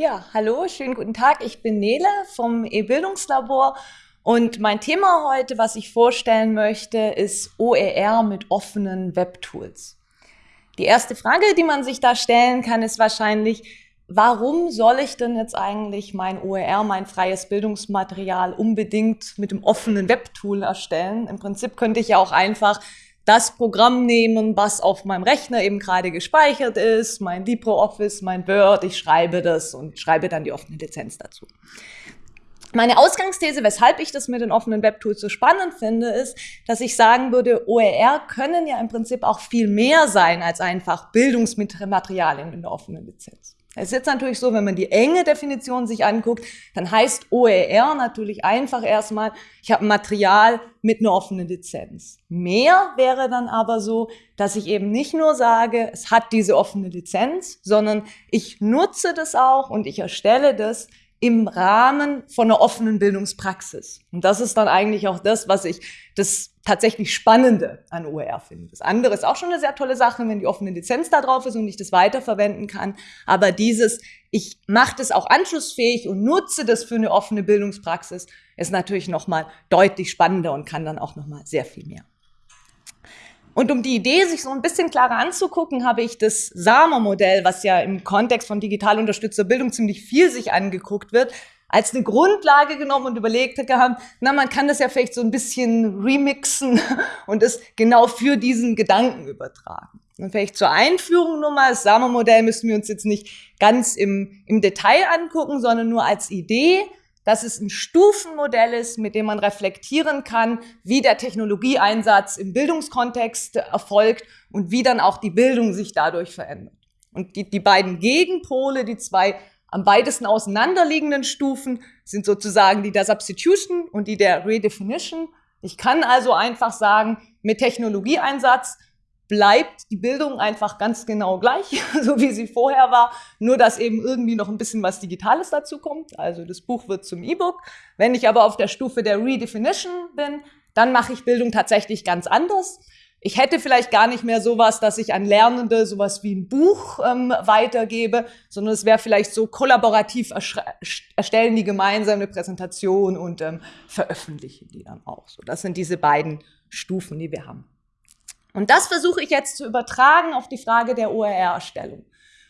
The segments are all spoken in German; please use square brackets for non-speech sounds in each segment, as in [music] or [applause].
Ja, hallo, schönen guten Tag. Ich bin Nele vom E-Bildungslabor und mein Thema heute, was ich vorstellen möchte, ist OER mit offenen Webtools. Die erste Frage, die man sich da stellen kann, ist wahrscheinlich, warum soll ich denn jetzt eigentlich mein OER, mein freies Bildungsmaterial unbedingt mit dem offenen Webtool erstellen? Im Prinzip könnte ich ja auch einfach das Programm nehmen, was auf meinem Rechner eben gerade gespeichert ist, mein LibreOffice, mein Word, ich schreibe das und schreibe dann die offene Lizenz dazu. Meine Ausgangsthese, weshalb ich das mit den offenen Webtools so spannend finde, ist, dass ich sagen würde, OER können ja im Prinzip auch viel mehr sein als einfach Bildungsmaterialien in der offenen Lizenz. Es ist jetzt natürlich so, wenn man die enge Definition sich anguckt, dann heißt OER natürlich einfach erstmal, ich habe Material mit einer offenen Lizenz. Mehr wäre dann aber so, dass ich eben nicht nur sage, es hat diese offene Lizenz, sondern ich nutze das auch und ich erstelle das im Rahmen von einer offenen Bildungspraxis. Und das ist dann eigentlich auch das, was ich das tatsächlich Spannende an OER finde. Das andere ist auch schon eine sehr tolle Sache, wenn die offene Lizenz da drauf ist und ich das weiterverwenden kann. Aber dieses, ich mache das auch anschlussfähig und nutze das für eine offene Bildungspraxis, ist natürlich nochmal deutlich spannender und kann dann auch nochmal sehr viel mehr. Und um die Idee sich so ein bisschen klarer anzugucken, habe ich das SAMA-Modell, was ja im Kontext von digital unterstützter Bildung ziemlich viel sich angeguckt wird, als eine Grundlage genommen und überlegt gehabt, na, man kann das ja vielleicht so ein bisschen remixen [laughs] und es genau für diesen Gedanken übertragen. Und vielleicht zur Einführung nur mal, das SAMA-Modell müssen wir uns jetzt nicht ganz im, im Detail angucken, sondern nur als Idee dass es ein Stufenmodell ist, mit dem man reflektieren kann, wie der Technologieeinsatz im Bildungskontext erfolgt und wie dann auch die Bildung sich dadurch verändert. Und die, die beiden Gegenpole, die zwei am weitesten auseinanderliegenden Stufen, sind sozusagen die der Substitution und die der Redefinition. Ich kann also einfach sagen, mit Technologieeinsatz bleibt die Bildung einfach ganz genau gleich, [laughs] so wie sie vorher war, nur dass eben irgendwie noch ein bisschen was Digitales dazu kommt. Also das Buch wird zum E-Book. Wenn ich aber auf der Stufe der Redefinition bin, dann mache ich Bildung tatsächlich ganz anders. Ich hätte vielleicht gar nicht mehr sowas, dass ich an Lernende sowas wie ein Buch ähm, weitergebe, sondern es wäre vielleicht so kollaborativ erstellen die gemeinsame Präsentation und ähm, veröffentlichen die dann auch. So, das sind diese beiden Stufen, die wir haben. Und das versuche ich jetzt zu übertragen auf die Frage der OER-Erstellung.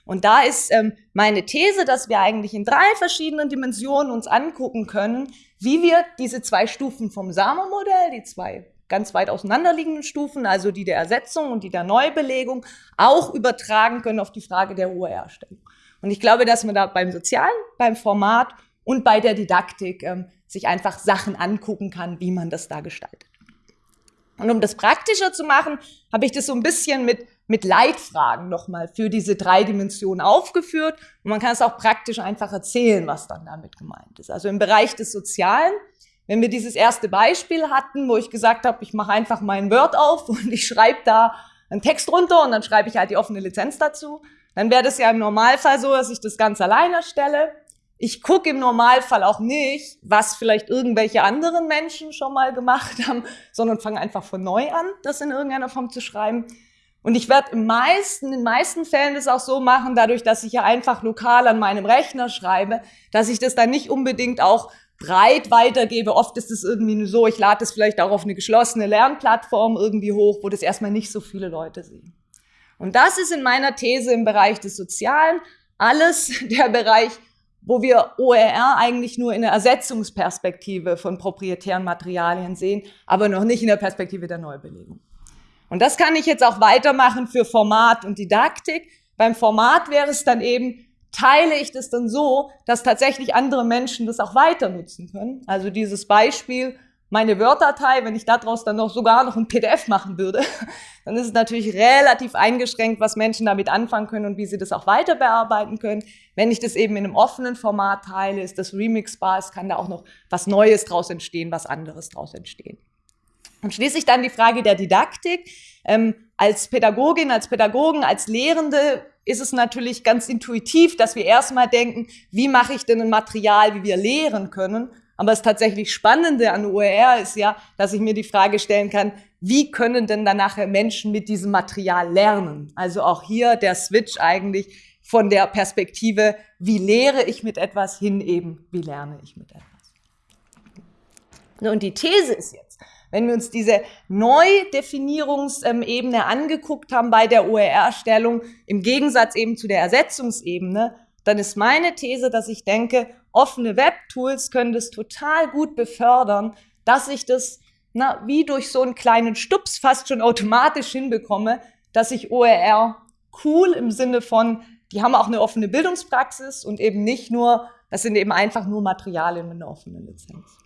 Und da ist ähm, meine These, dass wir eigentlich in drei verschiedenen Dimensionen uns angucken können, wie wir diese zwei Stufen vom SAMA-Modell, die zwei ganz weit auseinanderliegenden Stufen, also die der Ersetzung und die der Neubelegung, auch übertragen können auf die Frage der OER-Erstellung. Und ich glaube, dass man da beim Sozialen, beim Format und bei der Didaktik ähm, sich einfach Sachen angucken kann, wie man das da gestaltet. Und um das praktischer zu machen, habe ich das so ein bisschen mit, mit Leitfragen nochmal für diese drei Dimensionen aufgeführt. Und man kann es auch praktisch einfach erzählen, was dann damit gemeint ist. Also im Bereich des Sozialen, wenn wir dieses erste Beispiel hatten, wo ich gesagt habe, ich mache einfach mein Word auf [laughs] und ich schreibe da einen Text runter und dann schreibe ich halt die offene Lizenz dazu, dann wäre das ja im Normalfall so, dass ich das ganz alleine erstelle. Ich gucke im Normalfall auch nicht, was vielleicht irgendwelche anderen Menschen schon mal gemacht [laughs] haben, sondern fange einfach von neu an, das in irgendeiner Form zu schreiben. Und ich werde im meisten, in den meisten Fällen das auch so machen, dadurch, dass ich ja einfach lokal an meinem Rechner schreibe, dass ich das dann nicht unbedingt auch breit weitergebe. Oft ist es irgendwie nur so, ich lade es vielleicht auch auf eine geschlossene Lernplattform irgendwie hoch, wo das erstmal nicht so viele Leute sehen. Und das ist in meiner These im Bereich des Sozialen alles [laughs] der Bereich wo wir OER eigentlich nur in der Ersetzungsperspektive von proprietären Materialien sehen, aber noch nicht in der Perspektive der Neubelegung. Und das kann ich jetzt auch weitermachen für Format und Didaktik. Beim Format wäre es dann eben, teile ich das dann so, dass tatsächlich andere Menschen das auch weiter nutzen können. Also dieses Beispiel, meine Word-Datei, wenn ich daraus dann noch sogar noch ein PDF machen würde, [laughs] dann ist es natürlich relativ eingeschränkt, was Menschen damit anfangen können und wie sie das auch weiter bearbeiten können. Wenn ich das eben in einem offenen Format teile, ist das remixbar, es kann da auch noch was Neues draus entstehen, was anderes draus entstehen. Und schließlich dann die Frage der Didaktik. Ähm, als Pädagogin, als Pädagogen, als Lehrende ist es natürlich ganz intuitiv, dass wir erstmal denken, wie mache ich denn ein Material, wie wir lehren können? Aber das tatsächlich Spannende an OER ist ja, dass ich mir die Frage stellen kann, wie können denn dann nachher Menschen mit diesem Material lernen? Also auch hier der Switch eigentlich von der Perspektive, wie lehre ich mit etwas hin eben, wie lerne ich mit etwas. Und die These ist jetzt, wenn wir uns diese Neudefinierungsebene angeguckt haben bei der OER-Erstellung, im Gegensatz eben zu der Ersetzungsebene, dann ist meine These, dass ich denke, offene Web-Tools können das total gut befördern, dass ich das na, wie durch so einen kleinen Stups fast schon automatisch hinbekomme, dass ich OER cool im Sinne von, die haben auch eine offene Bildungspraxis und eben nicht nur, das sind eben einfach nur Materialien mit einer offenen Lizenz.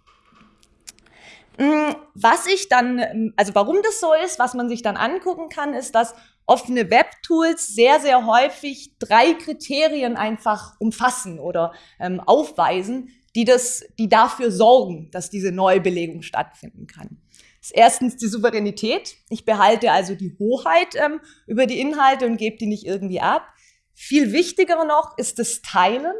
Mm, was ich dann, also warum das so ist, was man sich dann angucken kann, ist, dass offene Webtools sehr, sehr häufig drei Kriterien einfach umfassen oder ähm, aufweisen, die, das, die dafür sorgen, dass diese Neubelegung stattfinden kann. Das ist erstens die Souveränität. Ich behalte also die Hoheit ähm, über die Inhalte und gebe die nicht irgendwie ab. Viel wichtiger noch ist das Teilen.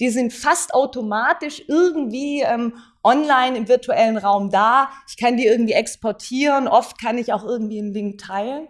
Die sind fast automatisch irgendwie ähm, online im virtuellen Raum da. Ich kann die irgendwie exportieren. Oft kann ich auch irgendwie einen Link teilen.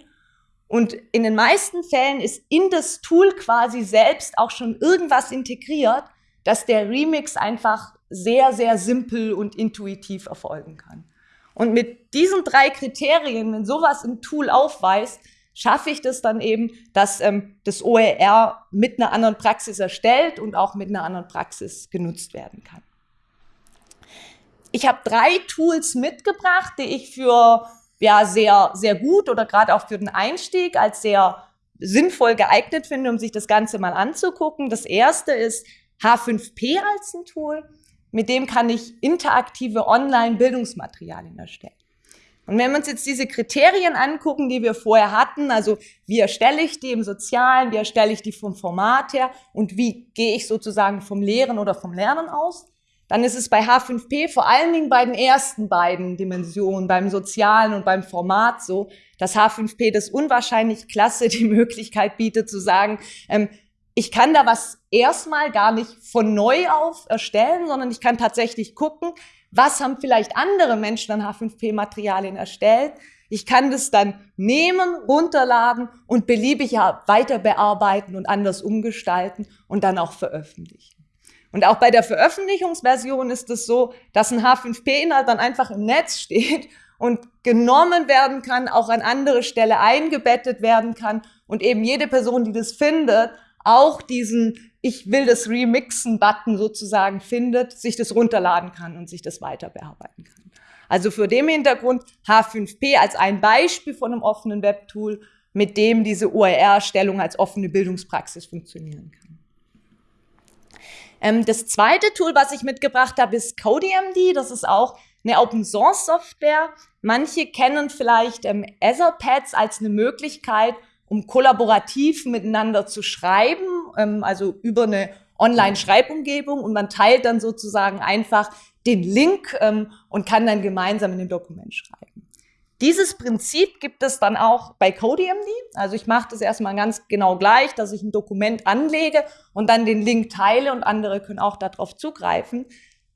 Und in den meisten Fällen ist in das Tool quasi selbst auch schon irgendwas integriert, dass der Remix einfach sehr, sehr simpel und intuitiv erfolgen kann. Und mit diesen drei Kriterien, wenn sowas im Tool aufweist, schaffe ich das dann eben, dass ähm, das OER mit einer anderen Praxis erstellt und auch mit einer anderen Praxis genutzt werden kann. Ich habe drei Tools mitgebracht, die ich für ja, sehr, sehr gut oder gerade auch für den Einstieg als sehr sinnvoll geeignet finde, um sich das Ganze mal anzugucken. Das erste ist H5P als ein Tool. Mit dem kann ich interaktive Online-Bildungsmaterialien erstellen. Und wenn wir uns jetzt diese Kriterien angucken, die wir vorher hatten, also wie erstelle ich die im Sozialen, wie erstelle ich die vom Format her und wie gehe ich sozusagen vom Lehren oder vom Lernen aus, dann ist es bei H5P vor allen Dingen bei den ersten beiden Dimensionen, beim Sozialen und beim Format so, dass H5P das unwahrscheinlich klasse die Möglichkeit bietet zu sagen, ähm, ich kann da was erstmal gar nicht von neu auf erstellen, sondern ich kann tatsächlich gucken, was haben vielleicht andere Menschen an H5P-Materialien erstellt. Ich kann das dann nehmen, runterladen und beliebig weiter bearbeiten und anders umgestalten und dann auch veröffentlichen. Und auch bei der Veröffentlichungsversion ist es so, dass ein H5P-Inhalt dann einfach im Netz steht und genommen werden kann, auch an andere Stelle eingebettet werden kann und eben jede Person, die das findet, auch diesen Ich will das Remixen-Button sozusagen findet, sich das runterladen kann und sich das weiter bearbeiten kann. Also für dem Hintergrund H5P als ein Beispiel von einem offenen Webtool, mit dem diese OER-Stellung als offene Bildungspraxis funktionieren kann. Ähm, das zweite Tool, was ich mitgebracht habe, ist CodeMD. Das ist auch eine Open-Source-Software. Manche kennen vielleicht ähm, Etherpads als eine Möglichkeit, um kollaborativ miteinander zu schreiben, ähm, also über eine Online-Schreibumgebung und man teilt dann sozusagen einfach den Link ähm, und kann dann gemeinsam in dem Dokument schreiben. Dieses Prinzip gibt es dann auch bei CodeMD. Also ich mache das erstmal ganz genau gleich, dass ich ein Dokument anlege und dann den Link teile und andere können auch darauf zugreifen.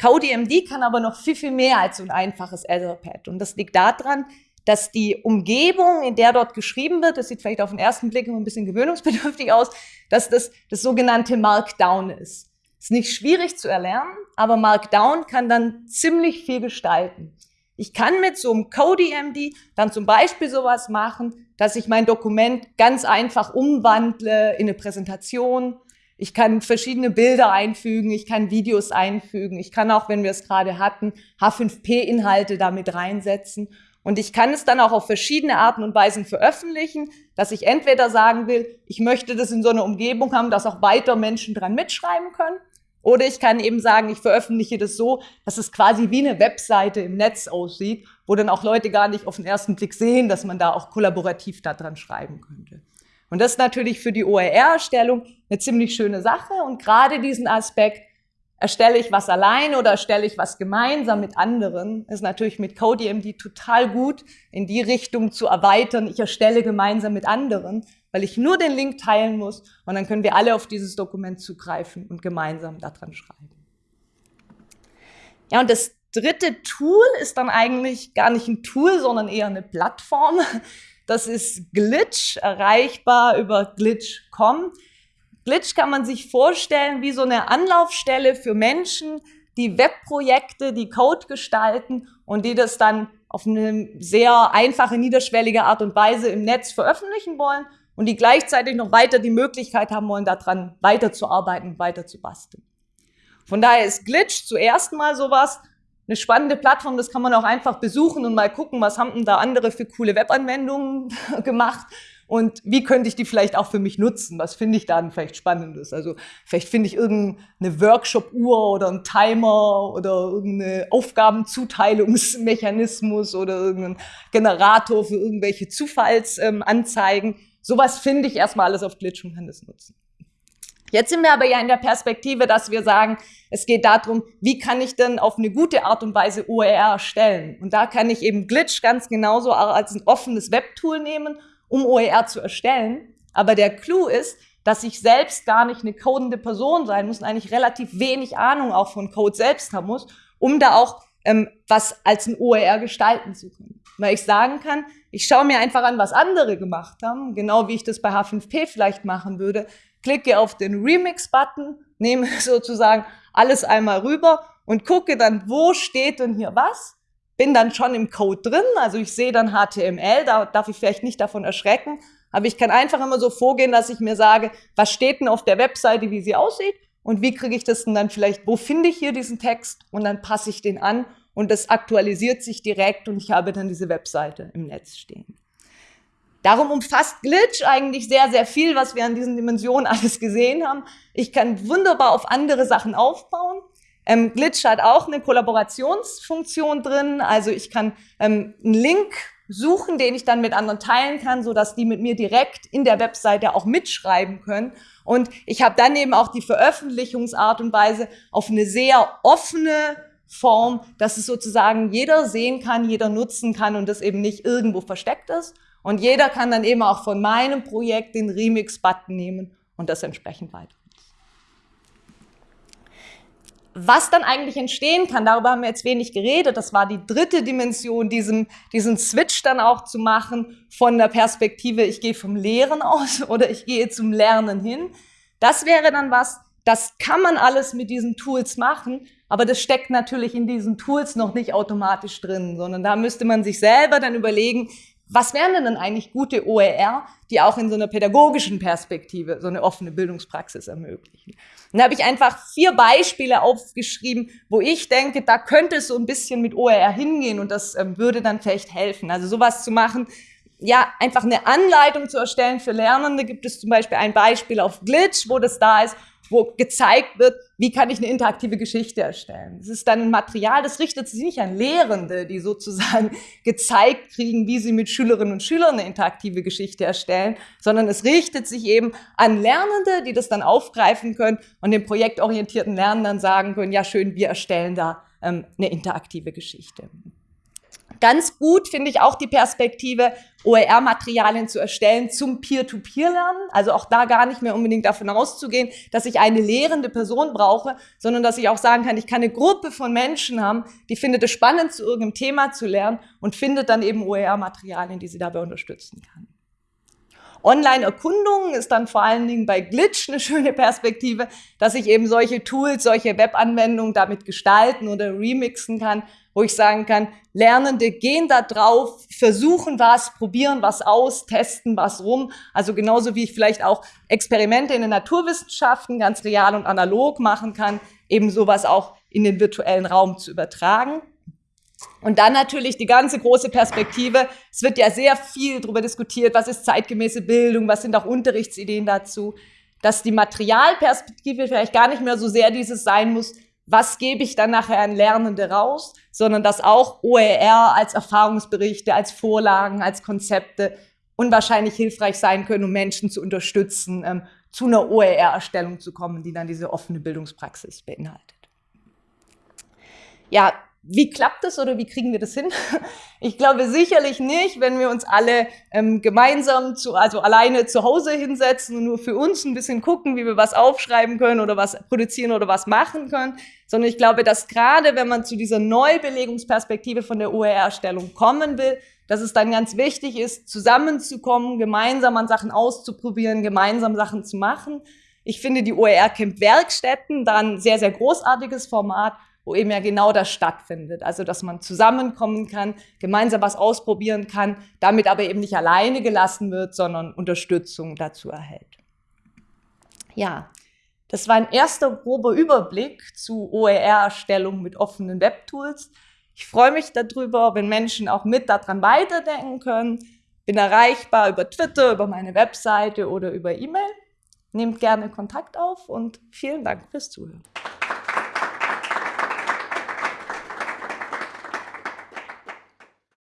CodeMD kann aber noch viel, viel mehr als so ein einfaches Etherpad. Und das liegt daran, dass die Umgebung, in der dort geschrieben wird, das sieht vielleicht auf den ersten Blick immer ein bisschen gewöhnungsbedürftig aus, dass das das sogenannte Markdown ist. Ist nicht schwierig zu erlernen, aber Markdown kann dann ziemlich viel gestalten. Ich kann mit so einem CodeMD dann zum Beispiel sowas machen, dass ich mein Dokument ganz einfach umwandle in eine Präsentation. Ich kann verschiedene Bilder einfügen, ich kann Videos einfügen, ich kann auch, wenn wir es gerade hatten, H5P-Inhalte damit reinsetzen. Und ich kann es dann auch auf verschiedene Arten und Weisen veröffentlichen, dass ich entweder sagen will, ich möchte das in so einer Umgebung haben, dass auch weiter Menschen dran mitschreiben können. Oder ich kann eben sagen, ich veröffentliche das so, dass es quasi wie eine Webseite im Netz aussieht, wo dann auch Leute gar nicht auf den ersten Blick sehen, dass man da auch kollaborativ daran schreiben könnte. Und das ist natürlich für die OER-Erstellung eine ziemlich schöne Sache. Und gerade diesen Aspekt, Erstelle ich was alleine oder erstelle ich was gemeinsam mit anderen, ist natürlich mit CodeMD total gut, in die Richtung zu erweitern. Ich erstelle gemeinsam mit anderen, weil ich nur den Link teilen muss und dann können wir alle auf dieses Dokument zugreifen und gemeinsam daran schreiben. Ja, und das dritte Tool ist dann eigentlich gar nicht ein Tool, sondern eher eine Plattform. Das ist Glitch, erreichbar über glitch.com. Glitch kann man sich vorstellen wie so eine Anlaufstelle für Menschen, die Webprojekte, die Code gestalten und die das dann auf eine sehr einfache, niederschwellige Art und Weise im Netz veröffentlichen wollen und die gleichzeitig noch weiter die Möglichkeit haben wollen, daran weiterzuarbeiten, weiter zu. Von daher ist Glitch zuerst mal sowas, eine spannende Plattform, das kann man auch einfach besuchen und mal gucken, was haben denn da andere für coole Webanwendungen [laughs] gemacht und wie könnte ich die vielleicht auch für mich nutzen? Was finde ich dann vielleicht Spannendes? Also vielleicht finde ich irgendeine Workshop-Uhr oder einen Timer oder irgendeine Aufgabenzuteilungsmechanismus oder irgendeinen Generator für irgendwelche Zufallsanzeigen. Ähm, Sowas finde ich erstmal alles auf Glitch und kann das nutzen. Jetzt sind wir aber ja in der Perspektive, dass wir sagen, es geht darum, wie kann ich denn auf eine gute Art und Weise OER erstellen? Und da kann ich eben Glitch ganz genauso als ein offenes Webtool nehmen um OER zu erstellen. Aber der Clou ist, dass ich selbst gar nicht eine codende Person sein muss und eigentlich relativ wenig Ahnung auch von Code selbst haben muss, um da auch ähm, was als ein OER gestalten zu können. Weil ich sagen kann, ich schaue mir einfach an, was andere gemacht haben, genau wie ich das bei H5P vielleicht machen würde, klicke auf den Remix-Button, nehme [laughs] sozusagen alles einmal rüber und gucke dann, wo steht denn hier was bin dann schon im Code drin, also ich sehe dann HTML, da darf ich vielleicht nicht davon erschrecken, aber ich kann einfach immer so vorgehen, dass ich mir sage, was steht denn auf der Webseite, wie sie aussieht und wie kriege ich das denn dann vielleicht, wo finde ich hier diesen Text und dann passe ich den an und das aktualisiert sich direkt und ich habe dann diese Webseite im Netz stehen. Darum umfasst Glitch eigentlich sehr, sehr viel, was wir an diesen Dimensionen [laughs] alles gesehen haben. Ich kann wunderbar auf andere Sachen aufbauen. Ähm, Glitch hat auch eine Kollaborationsfunktion drin. Also ich kann ähm, einen Link suchen, den ich dann mit anderen teilen kann, so dass die mit mir direkt in der Webseite auch mitschreiben können. Und ich habe dann eben auch die Veröffentlichungsart und Weise auf eine sehr offene Form, dass es sozusagen jeder sehen kann, jeder nutzen kann und das eben nicht irgendwo versteckt ist. Und jeder kann dann eben auch von meinem Projekt den Remix-Button nehmen und das entsprechend weiter was dann eigentlich entstehen kann, darüber haben wir jetzt wenig geredet. Das war die dritte Dimension, diesen, diesen Switch dann auch zu machen von der Perspektive, ich gehe vom Lehren aus [laughs] oder ich gehe zum Lernen hin. Das wäre dann was, das kann man alles mit diesen Tools machen, aber das steckt natürlich in diesen Tools noch nicht automatisch drin, sondern da müsste man sich selber dann überlegen, was wären denn dann eigentlich gute OER, die auch in so einer pädagogischen Perspektive so eine offene Bildungspraxis ermöglichen? Und da habe ich einfach vier Beispiele aufgeschrieben, wo ich denke, da könnte es so ein bisschen mit OER hingehen und das ähm, würde dann vielleicht helfen. Also sowas zu machen, ja, einfach eine Anleitung zu erstellen für Lernende. Gibt es zum Beispiel ein Beispiel auf Glitch, wo das da ist, wo gezeigt wird, wie kann ich eine interaktive Geschichte erstellen. Das ist dann ein Material, das richtet sich nicht an Lehrende, die sozusagen [laughs] gezeigt kriegen, wie sie mit Schülerinnen und Schülern eine interaktive Geschichte erstellen, sondern es richtet sich eben an Lernende, die das dann aufgreifen können und den projektorientierten Lernenden sagen können, ja schön, wir erstellen da ähm, eine interaktive Geschichte. Ganz gut finde ich auch die Perspektive, OER-Materialien zu erstellen zum Peer-to-Peer-Lernen. Also auch da gar nicht mehr unbedingt davon auszugehen, dass ich eine lehrende Person brauche, sondern dass ich auch sagen kann, ich kann eine Gruppe von Menschen haben, die findet es spannend, zu irgendeinem Thema zu lernen und findet dann eben OER-Materialien, die sie dabei unterstützen kann. Online-Erkundungen ist dann vor allen Dingen bei Glitch eine [laughs] schöne Perspektive, dass ich eben solche Tools, solche Webanwendungen damit gestalten oder remixen kann, wo ich sagen kann, Lernende gehen da drauf, versuchen was, probieren was aus, testen was rum. Also genauso wie ich vielleicht auch Experimente in den Naturwissenschaften ganz real und analog machen kann, eben sowas auch in den virtuellen Raum zu übertragen. Und dann natürlich die ganze große Perspektive. Es wird ja sehr viel darüber diskutiert, was ist zeitgemäße Bildung, was sind auch Unterrichtsideen dazu, dass die Materialperspektive vielleicht gar nicht mehr so sehr dieses sein muss, was gebe ich dann nachher an Lernende raus, sondern dass auch OER als Erfahrungsberichte, als Vorlagen, als Konzepte unwahrscheinlich hilfreich sein können, um Menschen zu unterstützen, ähm, zu einer OER-Erstellung zu kommen, die dann diese offene Bildungspraxis beinhaltet. Ja, wie klappt das oder wie kriegen wir das hin? Ich glaube sicherlich nicht, wenn wir uns alle ähm, gemeinsam, zu, also alleine zu Hause hinsetzen und nur für uns ein bisschen gucken, wie wir was aufschreiben können oder was produzieren oder was machen können, sondern ich glaube, dass gerade wenn man zu dieser Neubelegungsperspektive von der OER-Erstellung kommen will, dass es dann ganz wichtig ist, zusammenzukommen, gemeinsam an Sachen auszuprobieren, gemeinsam Sachen zu machen Ich finde die OER Camp Werkstätten dann sehr, sehr großartiges Format, wo eben ja genau das stattfindet. Also, dass man zusammenkommen kann, gemeinsam was ausprobieren kann, damit aber eben nicht alleine gelassen wird, sondern Unterstützung dazu erhält. Ja, das war ein erster grober Überblick zu OER-Erstellung mit offenen Webtools. Ich freue mich darüber, wenn Menschen auch mit daran weiterdenken können. Bin erreichbar über Twitter, über meine Webseite oder über E-Mail. Nehmt gerne Kontakt auf und vielen Dank fürs Zuhören.